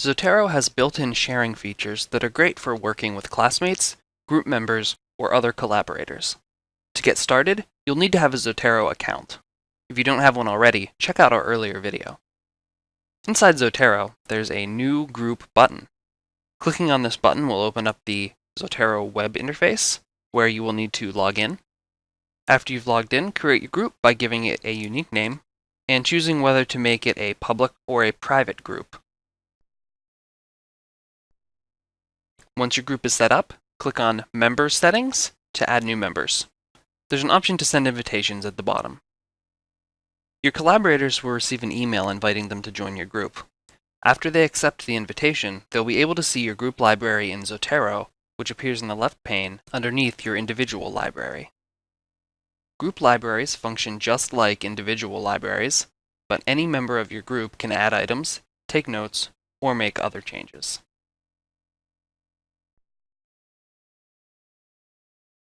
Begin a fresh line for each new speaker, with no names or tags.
Zotero has built-in sharing features that are great for working with classmates, group members, or other collaborators. To get started, you'll need to have a Zotero account. If you don't have one already, check out our earlier video. Inside Zotero, there's a New Group button. Clicking on this button will open up the Zotero web interface, where you will need to log in. After you've logged in, create your group by giving it a unique name and choosing whether to make it a public or a private group. Once your group is set up, click on Member Settings to add new members. There's an option to send invitations at the bottom. Your collaborators will receive an email inviting them to join your group. After they accept the invitation, they'll be able to see your group library in Zotero, which appears in the left pane underneath your individual library. Group libraries function just like individual libraries, but any member of your group can add items, take notes, or make other changes.